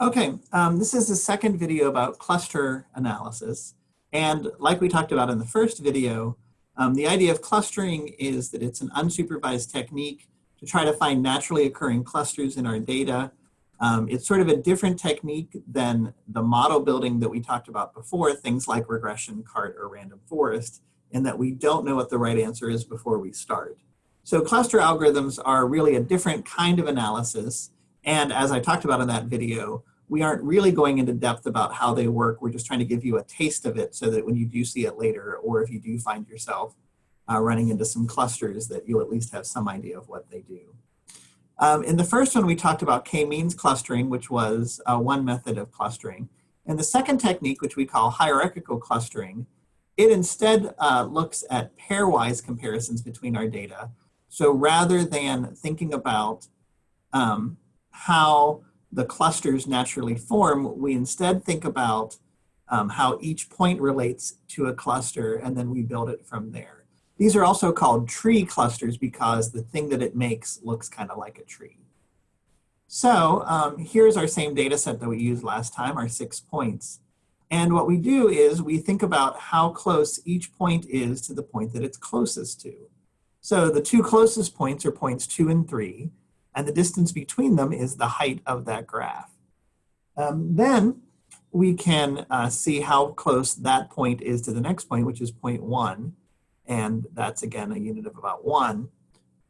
Okay, um, this is the second video about cluster analysis. And like we talked about in the first video, um, the idea of clustering is that it's an unsupervised technique to try to find naturally occurring clusters in our data. Um, it's sort of a different technique than the model building that we talked about before, things like regression, CART, or random forest, in that we don't know what the right answer is before we start. So cluster algorithms are really a different kind of analysis and as I talked about in that video, we aren't really going into depth about how they work. We're just trying to give you a taste of it so that when you do see it later, or if you do find yourself uh, running into some clusters that you'll at least have some idea of what they do. Um, in the first one, we talked about k-means clustering, which was uh, one method of clustering. And the second technique, which we call hierarchical clustering, it instead uh, looks at pairwise comparisons between our data. So rather than thinking about um, how the clusters naturally form, we instead think about um, how each point relates to a cluster and then we build it from there. These are also called tree clusters because the thing that it makes looks kind of like a tree. So um, here's our same data set that we used last time, our six points. And what we do is we think about how close each point is to the point that it's closest to. So the two closest points are points two and three and the distance between them is the height of that graph. Um, then we can uh, see how close that point is to the next point, which is point one, and that's again a unit of about one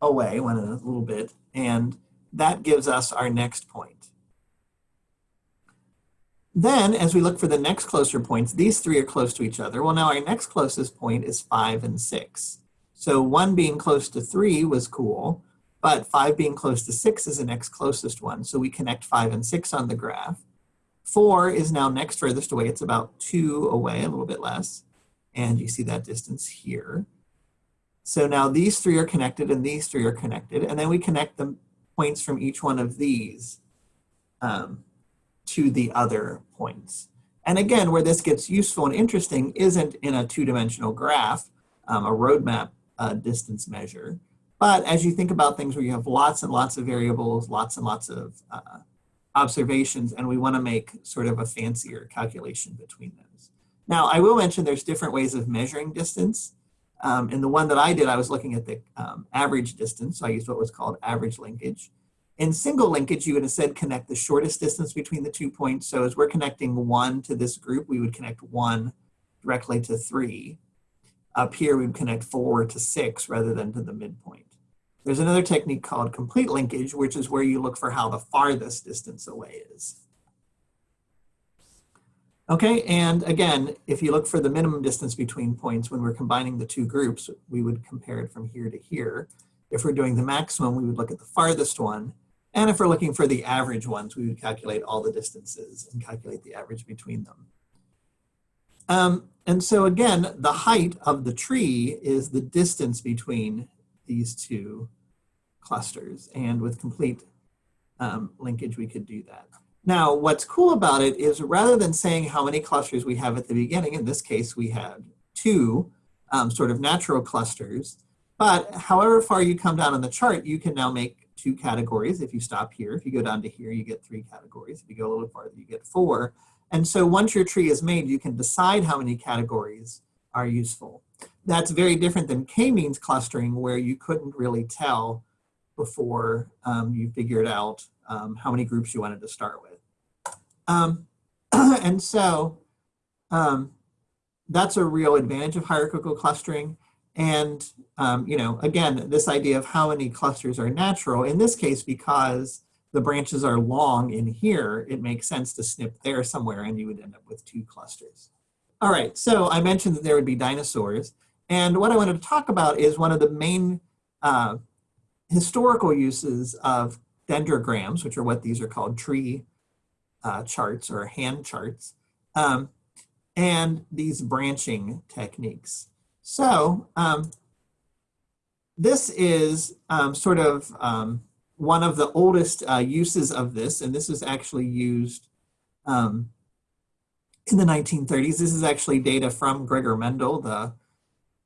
away, one a little bit, and that gives us our next point. Then, as we look for the next closer points, these three are close to each other. Well, now our next closest point is five and six. So one being close to three was cool, but five being close to six is the next closest one. So we connect five and six on the graph. Four is now next furthest away. It's about two away, a little bit less. And you see that distance here. So now these three are connected and these three are connected. And then we connect the points from each one of these um, to the other points. And again, where this gets useful and interesting isn't in a two-dimensional graph, um, a roadmap uh, distance measure, but as you think about things where you have lots and lots of variables, lots and lots of uh, observations, and we want to make sort of a fancier calculation between those. Now, I will mention there's different ways of measuring distance. Um, in the one that I did, I was looking at the um, average distance, so I used what was called average linkage. In single linkage, you would have said connect the shortest distance between the two points. So as we're connecting one to this group, we would connect one directly to three. Up here, we would connect four to six rather than to the midpoint. There's another technique called complete linkage, which is where you look for how the farthest distance away is. Okay, and again, if you look for the minimum distance between points when we're combining the two groups, we would compare it from here to here. If we're doing the maximum, we would look at the farthest one. And if we're looking for the average ones, we would calculate all the distances and calculate the average between them. Um, and so again, the height of the tree is the distance between these two clusters. And with complete um, linkage, we could do that. Now, what's cool about it is rather than saying how many clusters we have at the beginning, in this case, we had two um, sort of natural clusters, but however far you come down on the chart, you can now make two categories. If you stop here, if you go down to here, you get three categories. If you go a little farther, you get four. And so once your tree is made, you can decide how many categories are useful. That's very different than k-means clustering where you couldn't really tell before um, you figured out um, how many groups you wanted to start with. Um, and so um, that's a real advantage of hierarchical clustering. And, um, you know, again, this idea of how many clusters are natural, in this case, because the branches are long in here, it makes sense to snip there somewhere and you would end up with two clusters. All right, so I mentioned that there would be dinosaurs. And what I wanted to talk about is one of the main uh, historical uses of dendrograms, which are what these are called, tree uh, charts or hand charts, um, and these branching techniques. So um, this is um, sort of um, one of the oldest uh, uses of this, and this is actually used um, in the 1930s. This is actually data from Gregor Mendel, the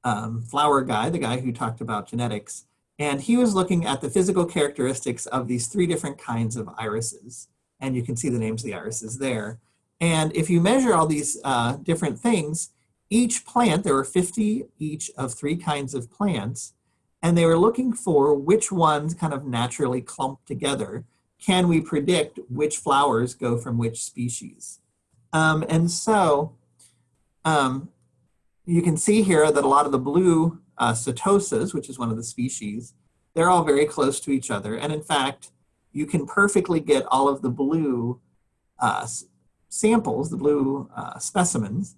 um, flower guy, the guy who talked about genetics. And he was looking at the physical characteristics of these three different kinds of irises. and you can see the names of the irises there. And if you measure all these uh, different things, each plant, there were 50 each of three kinds of plants, and they were looking for which ones kind of naturally clump together. Can we predict which flowers go from which species? Um, and so um, you can see here that a lot of the blue uh, setosas, which is one of the species, they're all very close to each other. And in fact, you can perfectly get all of the blue uh, samples, the blue uh, specimens,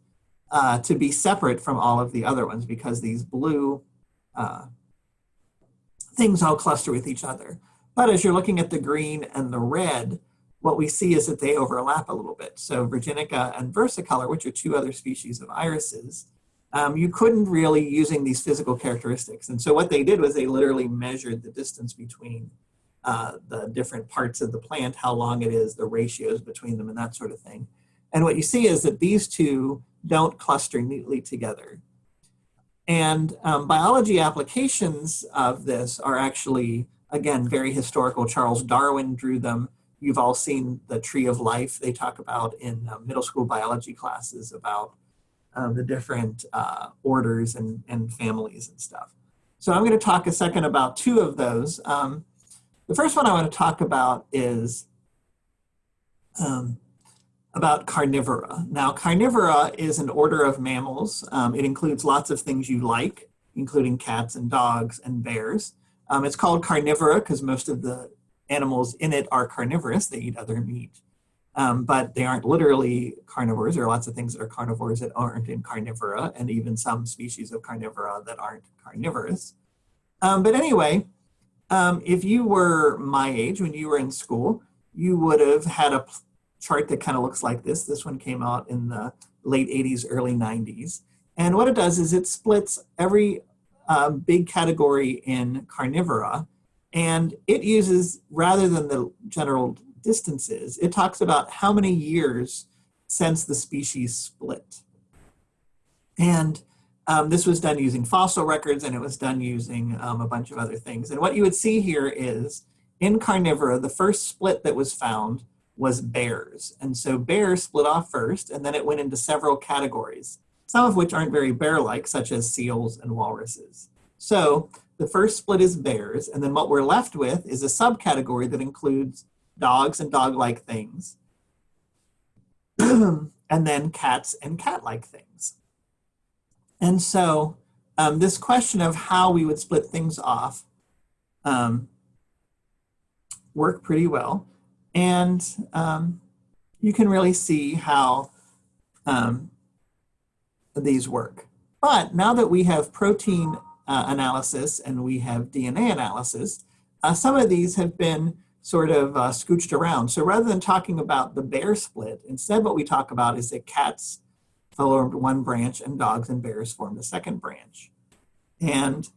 uh, to be separate from all of the other ones because these blue uh, things all cluster with each other. But as you're looking at the green and the red, what we see is that they overlap a little bit. So Virginica and versicolor, which are two other species of irises, um, you couldn't really using these physical characteristics. And so what they did was they literally measured the distance between uh, the different parts of the plant, how long it is, the ratios between them and that sort of thing. And what you see is that these two don't cluster neatly together. And um, biology applications of this are actually, again, very historical. Charles Darwin drew them. You've all seen the tree of life they talk about in uh, middle school biology classes about uh, the different uh, orders and, and families and stuff. So I'm going to talk a second about two of those. Um, the first one I want to talk about is um, about carnivora. Now, carnivora is an order of mammals. Um, it includes lots of things you like, including cats and dogs and bears. Um, it's called carnivora because most of the animals in it are carnivorous. They eat other meat. Um, but they aren't literally carnivores. There are lots of things that are carnivores that aren't in carnivora, and even some species of carnivora that aren't carnivorous. Um, but anyway, um, if you were my age when you were in school, you would have had a chart that kind of looks like this. This one came out in the late 80s, early 90s. And what it does is it splits every uh, big category in carnivora, and it uses, rather than the general distances, it talks about how many years since the species split. And um, this was done using fossil records and it was done using um, a bunch of other things. And what you would see here is in carnivora, the first split that was found was bears. And so bears split off first, and then it went into several categories, some of which aren't very bear-like, such as seals and walruses. So the first split is bears, and then what we're left with is a subcategory that includes dogs and dog-like things, and then cats and cat-like things. And so um, this question of how we would split things off um, worked pretty well. And um, you can really see how um, these work. But now that we have protein uh, analysis and we have DNA analysis, uh, some of these have been sort of uh, scooched around. So rather than talking about the bear split, instead what we talk about is that cats formed one branch and dogs and bears formed the second branch. And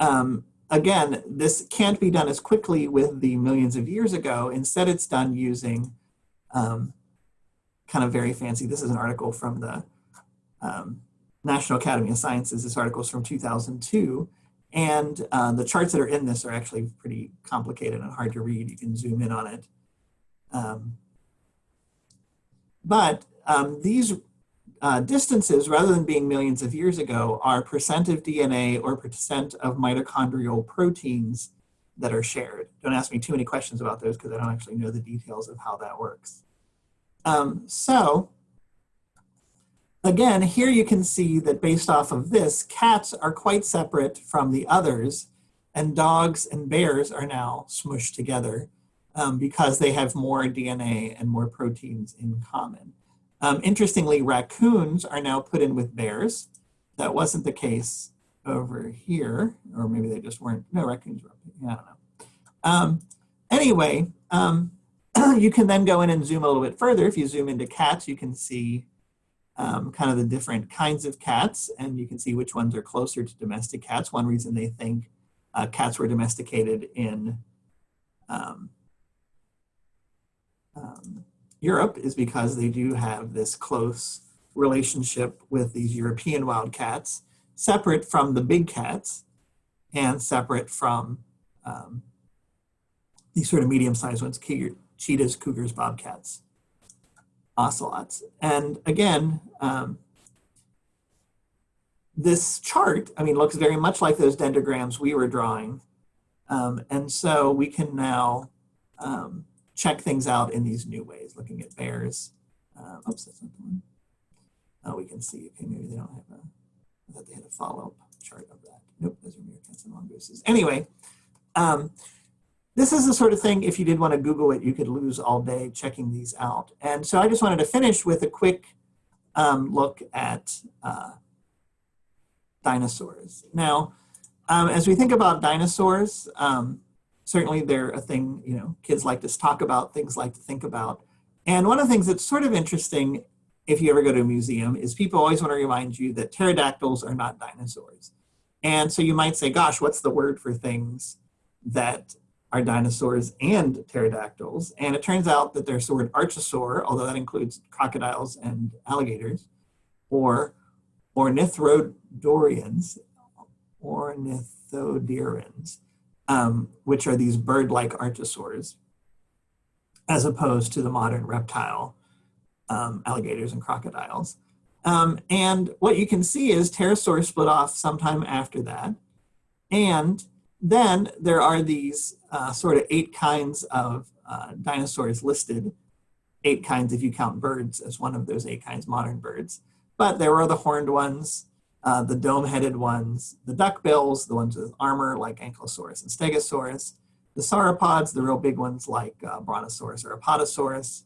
um, again, this can't be done as quickly with the millions of years ago. Instead, it's done using um, kind of very fancy, this is an article from the um, National Academy of Sciences. This article is from 2002. And uh, the charts that are in this are actually pretty complicated and hard to read. You can zoom in on it. Um, but um, these uh, distances, rather than being millions of years ago, are percent of DNA or percent of mitochondrial proteins that are shared. Don't ask me too many questions about those because I don't actually know the details of how that works. Um, so, again, here you can see that based off of this, cats are quite separate from the others, and dogs and bears are now smushed together um, because they have more DNA and more proteins in common. Um, interestingly, raccoons are now put in with bears. That wasn't the case over here, or maybe they just weren't. No, raccoons were, I don't know. Um, anyway, um, you can then go in and zoom a little bit further. If you zoom into cats, you can see um, kind of the different kinds of cats, and you can see which ones are closer to domestic cats. One reason they think uh, cats were domesticated in um, um, Europe is because they do have this close relationship with these European wild cats, separate from the big cats and separate from um, these sort of medium-sized ones, cheetahs, cougars, bobcats, ocelots. And again, um, this chart, I mean, looks very much like those dendrograms we were drawing. Um, and so we can now um, check things out in these new ways, looking at bears. Uh, oops, that's not the one. Oh, we can see, okay, maybe they don't have a, I thought they had a follow-up chart of that. Nope, those are meerkats and mongooses. Anyway, um, this is the sort of thing, if you did want to Google it, you could lose all day checking these out. And so I just wanted to finish with a quick um, look at uh, dinosaurs. Now, um, as we think about dinosaurs, um, certainly they're a thing, you know, kids like to talk about, things like to think about. And one of the things that's sort of interesting if you ever go to a museum is people always want to remind you that pterodactyls are not dinosaurs. And so you might say, gosh, what's the word for things that are dinosaurs and pterodactyls? And it turns out that there's the word archosaur, although that includes crocodiles and alligators, or ornithodorians, ornithodirians, um, which are these bird-like archosaurs, as opposed to the modern reptile um, alligators and crocodiles. Um, and what you can see is pterosaurs split off sometime after that. And then there are these uh, sort of eight kinds of uh, dinosaurs listed, eight kinds if you count birds as one of those eight kinds, modern birds. But there were the horned ones, uh, the dome-headed ones, the duckbills, the ones with armor like Ankylosaurus and Stegosaurus, the sauropods, the real big ones like uh, Brontosaurus or Apatosaurus,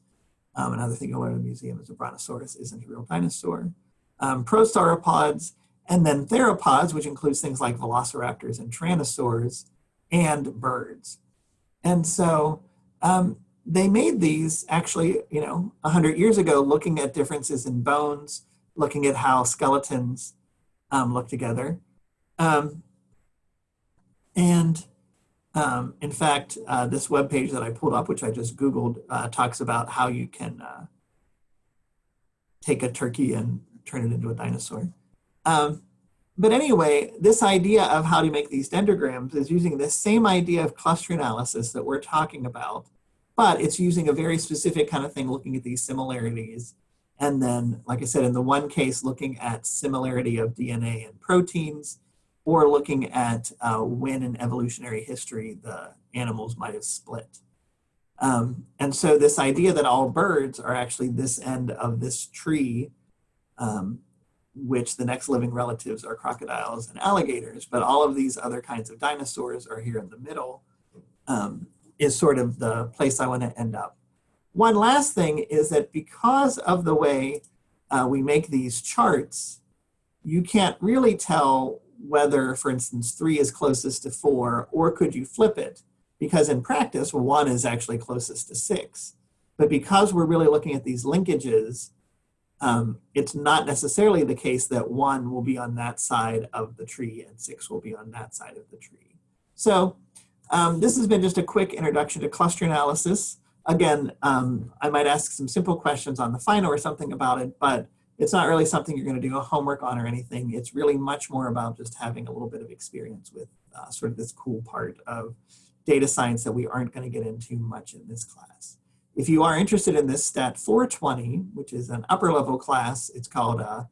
um, another thing you'll learn in the museum is a brontosaurus isn't a real dinosaur. Um, prosauropods, and then theropods, which includes things like velociraptors and tyrannosaurs, and birds. And so um, they made these actually, you know, 100 years ago, looking at differences in bones, looking at how skeletons um, look together. Um, and um, in fact, uh, this web page that I pulled up, which I just Googled, uh, talks about how you can uh, take a turkey and turn it into a dinosaur. Um, but anyway, this idea of how to make these dendrograms is using this same idea of cluster analysis that we're talking about, but it's using a very specific kind of thing, looking at these similarities. And then, like I said, in the one case, looking at similarity of DNA and proteins, or looking at uh, when in evolutionary history the animals might have split. Um, and so this idea that all birds are actually this end of this tree, um, which the next living relatives are crocodiles and alligators, but all of these other kinds of dinosaurs are here in the middle, um, is sort of the place I want to end up. One last thing is that because of the way uh, we make these charts, you can't really tell whether, for instance, three is closest to four, or could you flip it? Because in practice, one is actually closest to six. But because we're really looking at these linkages, um, it's not necessarily the case that one will be on that side of the tree and six will be on that side of the tree. So um, this has been just a quick introduction to cluster analysis. Again, um, I might ask some simple questions on the final or something about it, but it's not really something you're going to do a homework on or anything. It's really much more about just having a little bit of experience with uh, sort of this cool part of data science that we aren't going to get into much in this class. If you are interested in this Stat 420, which is an upper level class, it's called uh,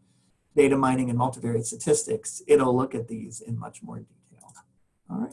Data Mining and Multivariate Statistics, it'll look at these in much more detail. All right.